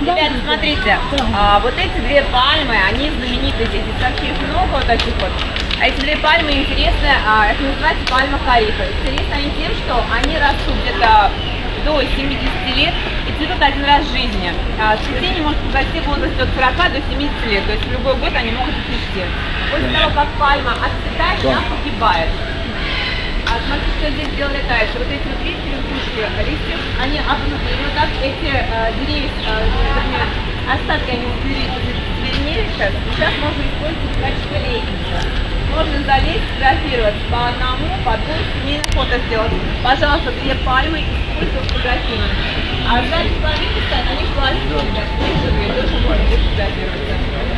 Ребята, смотрите, а, вот эти две пальмы, они знамениты здесь, здесь вообще их много вот таких вот. А эти две пальмы интересны, а, это называется пальма карифа. Интересны они тем, что они растут где-то до 70 лет и цветут один раз в жизни. А, цветение может произойти в возрасте от 40 до 70 лет, то есть в любой год они могут цвести. После того, как пальма отцветает, она погибает. А смотрите, что здесь сделали дальше. Вот эти вот видите, верхушки листьев, они обнуты. И вот так эти э, деревья, э, вернее, остатки они зеленели сейчас. Сейчас можно использовать в качестве лестницы. Можно залезть, фотографировать по одному, по двум, семейное фото сделать. Пожалуйста, две пальмы использовать фотографировать. А сзади половинки стоят, они ребят. Их живые, тоже можно фотографироваться.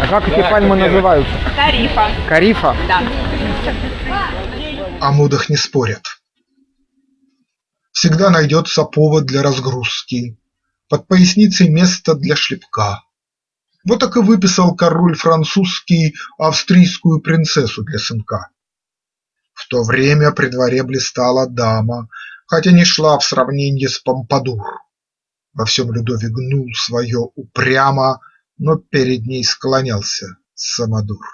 А как эти пальмы называются? Тарифа. Карифа? Да. О модах не спорят. Всегда найдется повод для разгрузки, Под поясницей место для шлепка. Вот так и выписал король французский Австрийскую принцессу для сынка. В то время при дворе блистала дама, Хотя не шла в сравненье с Помпадур. Во всем Людовик гнул свое упрямо, Но перед ней склонялся самодур.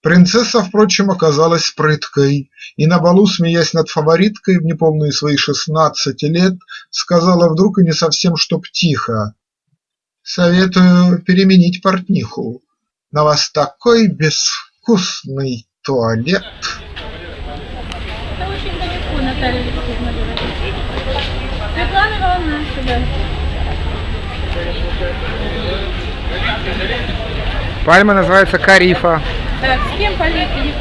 Принцесса, впрочем, оказалась прыткой и на балу, смеясь над фавориткой в неполные свои шестнадцать лет, сказала вдруг и не совсем чтоб тихо: "Советую переменить портниху, на вас такой безвкусный туалет". Светлана Ивановна сюда. Пальма называется карифа. Так, с кем полетели?